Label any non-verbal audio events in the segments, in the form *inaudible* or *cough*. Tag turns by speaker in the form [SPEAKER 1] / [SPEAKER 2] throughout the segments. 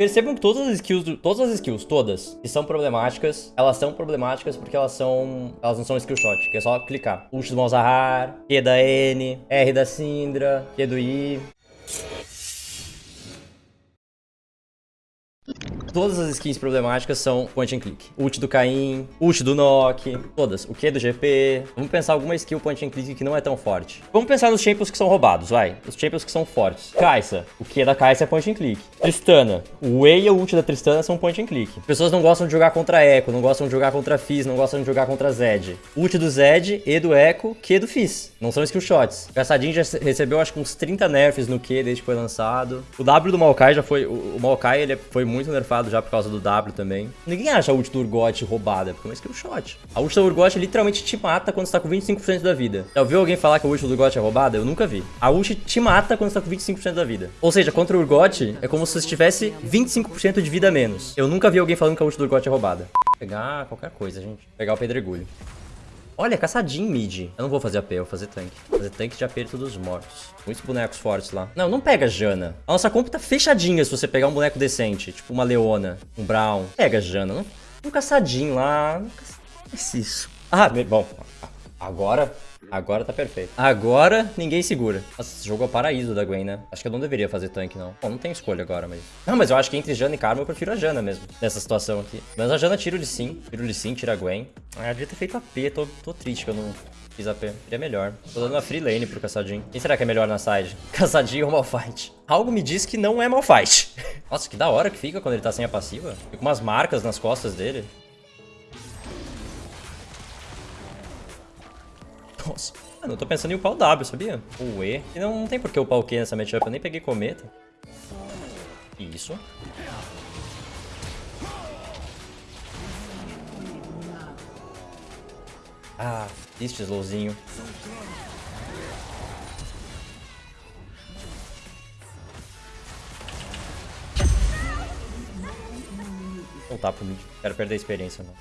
[SPEAKER 1] Percebam que todas as skills, todas as skills, todas, que são problemáticas, elas são problemáticas porque elas são, elas não são skill shot, que é só clicar. Ult do Malzahar, Q da N, R da Syndra, Q do I. Todas as skins problemáticas são point and click. Ult do Caim, ult do Nock, todas. O Q do GP. Vamos pensar alguma skill point and click que não é tão forte. Vamos pensar nos champions que são roubados, vai. Os champions que são fortes. Kai'Sa. O Q da Kai'Sa é point and click. Tristana. O E e o ult da Tristana são point and click. Pessoas não gostam de jogar contra Echo, não gostam de jogar contra Fizz, não gostam de jogar contra Zed. Ult do Zed, E do Echo, Q do Fizz. Não são skill shots. O Caçadinho já recebeu acho que uns 30 nerfs no Q desde que foi lançado. O W do Maokai já foi... O Maokai ele foi muito nerfado já por causa do W também. Ninguém acha a ult do Urgot roubada, porque é uma skill shot. A ult do Urgot literalmente te mata quando você tá com 25% da vida. Já ouviu alguém falar que a ult do Urgot é roubada? Eu nunca vi. A ult te mata quando você tá com 25% da vida. Ou seja, contra o Urgot é como se você tivesse 25% de vida a menos. Eu nunca vi alguém falando que a ult do Urgot é roubada. Vou pegar qualquer coisa, gente. Vou pegar o pedregulho. Olha, caçadinho mid. Eu não vou fazer AP, eu vou fazer tanque. Fazer tanque de aperto dos mortos. Muitos bonecos fortes lá. Não, não pega Jana. A nossa comp tá fechadinha se você pegar um boneco decente. Tipo uma Leona, um Brown. Pega Jana. Não, um caçadinho lá. Não caça- isso. Ah, bom. Agora... Agora tá perfeito. Agora ninguém segura. Nossa, esse jogo é o paraíso da Gwen, né? Acho que eu não deveria fazer tanque, não. Bom, não tem escolha agora, mas... Não, mas eu acho que entre Jana e Karma eu prefiro a Jana mesmo. Nessa situação aqui. Mas a Jana tira o de sim. Tira o sim, tira a Gwen. Ah, eu devia ter feito AP. Tô, tô triste que eu não fiz AP. Seria melhor. Tô dando uma free lane pro Caçadinho. Quem será que é melhor na side? *laughs* Caçadinho ou Malfight? Algo me diz que não é Malfight. *laughs* Nossa, que da hora que fica quando ele tá sem a passiva. Fica umas marcas nas costas dele. Nossa. Mano, eu tô pensando em upar o W, sabia? O E. E não, não tem por que upar o Q nessa matchup. Eu nem peguei cometa. Isso. Ah, triste slowzinho. Voltar pro mid. Quero perder a experiência, não.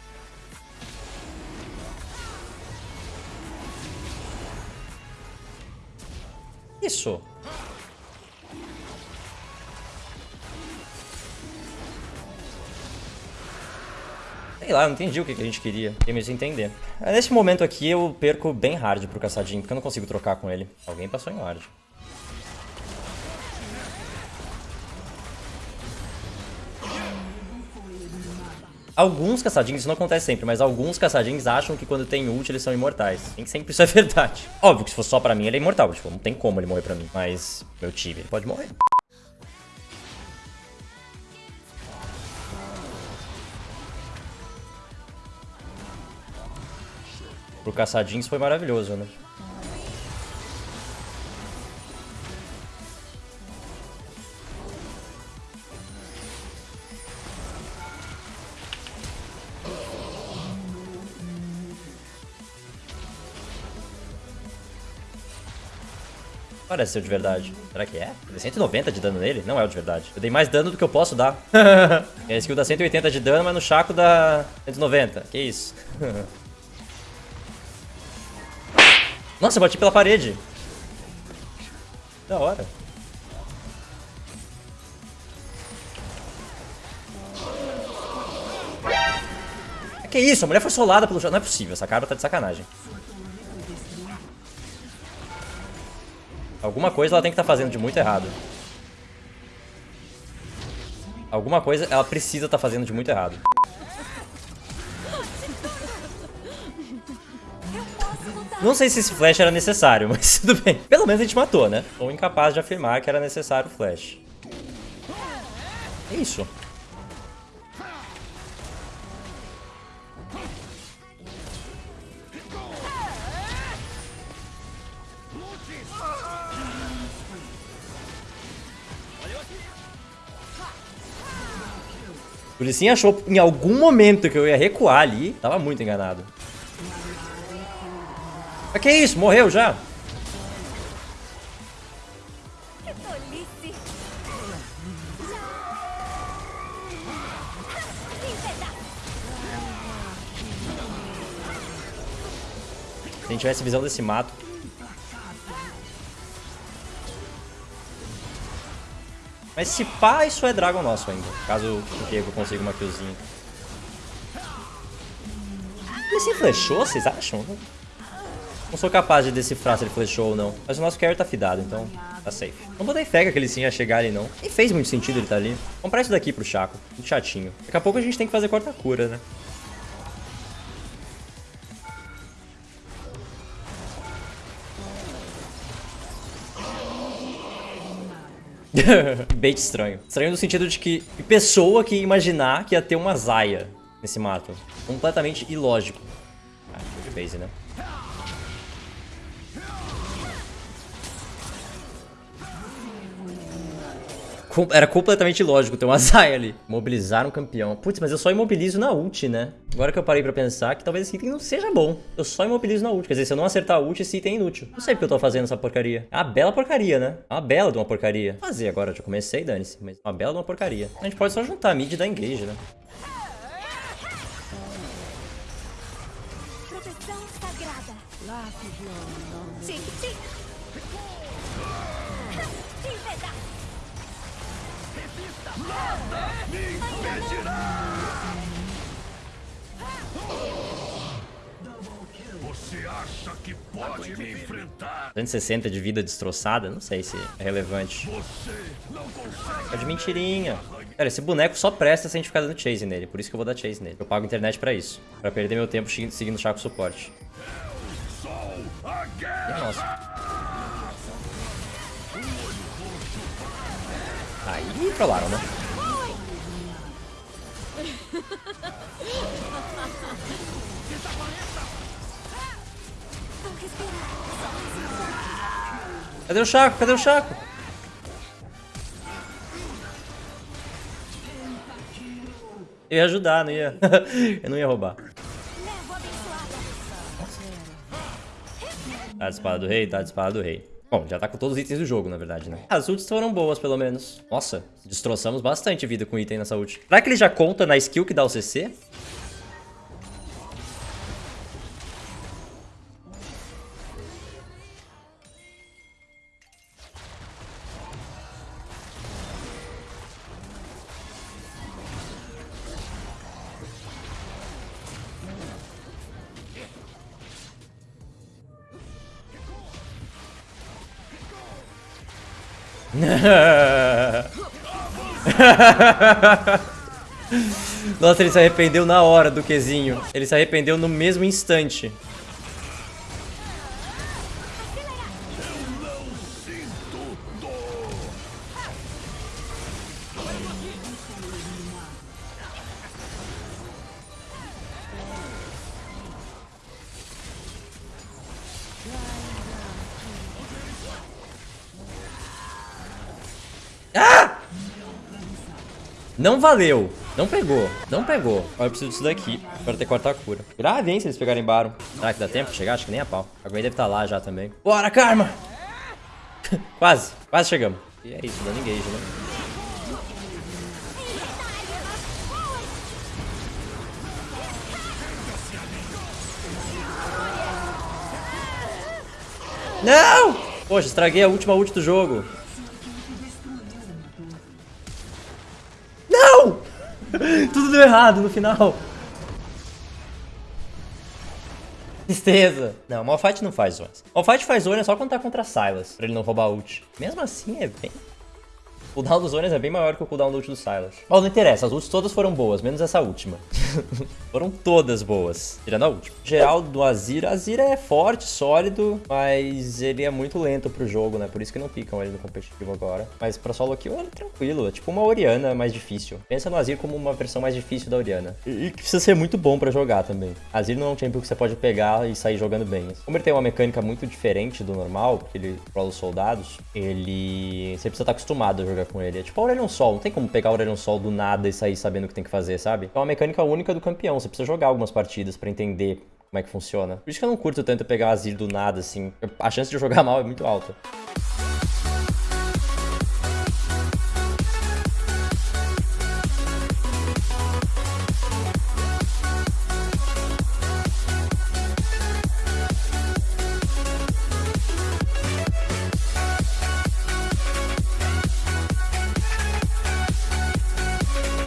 [SPEAKER 1] Isso. Sei lá, não entendi o que a gente queria. Fiquei meio entender. Nesse momento aqui eu perco bem hard pro caçadinho, porque eu não consigo trocar com ele. Alguém passou em hard. Alguns caçadinhos, isso não acontece sempre, mas alguns caçadinhos acham que quando tem ult eles são imortais. Nem sempre isso é *laughs* verdade. Óbvio que se fosse só pra mim ele é imortal, tipo, não tem como ele morrer pra mim. Mas meu time, ele pode morrer. Pro caçadinhos foi maravilhoso, né? Parece ser o de verdade. Será que é? Eu dei 190 de dano nele? Não é o de verdade. Eu dei mais dano do que eu posso dar. *laughs* a skill dá 180 de dano, mas no Chaco dá 190. Que isso? *laughs* Nossa, eu bati pela parede. Da hora. Que isso? A mulher foi solada pelo. Não é possível, essa cara tá de sacanagem. Alguma coisa ela tem que estar fazendo de muito errado. Alguma coisa ela precisa estar fazendo de muito errado. Não sei se esse flash era necessário, *laughs* mas tudo bem. Pelo menos a gente matou, né? Ou incapaz de afirmar que era necessário o flash. É isso. O Lissin achou em algum momento que eu ia recuar ali. Tava muito enganado. Mas que isso? Morreu já? Se a gente tivesse visão desse mato. Mas se pá, isso é Dragon nosso ainda. Caso o Diego consiga uma killzinha. Ele se flechou, vocês acham? Não sou capaz de decifrar se ele flechou ou não. Mas o nosso carry tá fidado, então tá safe. Não botei fé que ele sim ia chegar ali, não. Nem fez muito sentido ele tá ali. Comprar isso daqui pro Chaco. Muito chatinho. Daqui a pouco a gente tem que fazer corta-cura, né? *laughs* Bait estranho. Estranho no sentido de que pessoa que imaginar que ia ter uma Zaya nesse mato. Completamente ilógico. Ah, de base, né? Era completamente ilógico ter *laughs* uma Zaya ali. Mobilizar um campeão. Putz, mas eu só imobilizo na ult, né? Agora que eu parei pra pensar que talvez esse item não seja bom. Eu só imobilizo na ult. Quer dizer, se eu não acertar a ult, esse item é inútil. Não sei porque eu tô fazendo essa porcaria. É uma bela porcaria, né? É uma bela de uma porcaria. Fazer agora, já comecei, dane-se. Mas é uma bela de uma porcaria. A gente pode só juntar a mid e dar engage, né?
[SPEAKER 2] Você acha que pode me enfrentar?
[SPEAKER 1] 260 de vida destroçada? Não sei se é relevante. É de mentirinha. Cara, esse boneco só presta se a gente ficar dando chase nele. Por isso que eu vou dar chase nele. Eu pago internet pra isso. Pra perder meu tempo seguindo o Chaco suporte. É nosso. Aí trollaram, né? Cadê o Chaco? Cadê o Chaco? Eu ia ajudar, não ia. *laughs* eu não ia roubar. Tá de espada do rei, tá de espada do rei. Bom, já tá com todos os itens do jogo, na verdade, né? As ults foram boas, pelo menos. Nossa, destroçamos bastante vida com item nessa ult. Será que ele já conta na skill que dá o CC? *laughs* Nossa, ele se arrependeu na hora do Qzinho. Ele se arrependeu no mesmo instante. Não valeu. Não pegou. Não pegou. Agora eu preciso disso daqui para ter quarta cura. Grave, hein, se eles pegarem Baron. Será que dá tempo de chegar? Acho que nem a pau. A Gwen deve estar lá já também. Bora, Karma! *laughs* quase. Quase chegamos. E é isso, dando engage, né? Não! Poxa, estraguei a última ult do jogo. *laughs* Tudo deu errado no final. Tristeza. Não, Malphite não faz zonas. Malphite faz zona só quando tá contra Silas, pra ele não roubar ult. Mesmo assim, é bem... O cooldown dos zonas é bem maior que o cooldown do ult do Silas. Mas não interessa, as ults todas foram boas, menos essa última. *laughs* foram todas boas, tirando a última. Geral do Azir, Azir é forte, sólido, mas ele é muito lento pro jogo, né? Por isso que não picam ele no competitivo agora. Mas pra solo kill ele é tranquilo, é tipo uma Oriana mais difícil. Pensa no Azir como uma versão mais difícil da Oriana. E que precisa ser muito bom pra jogar também. Azir não é um champion que você pode pegar e sair jogando bem. Como ele tem uma mecânica muito diferente do normal, porque ele controla os soldados, ele... Você precisa estar acostumado a jogar com ele. É tipo Aurelion Sol, não tem como pegar Aurelion Sol do nada e sair sabendo o que tem que fazer, sabe? É uma mecânica única do campeão, você precisa jogar algumas partidas pra entender como é que funciona. Por isso que eu não curto tanto pegar Azir do nada, assim. A chance de jogar *laughs* mal é muito alta.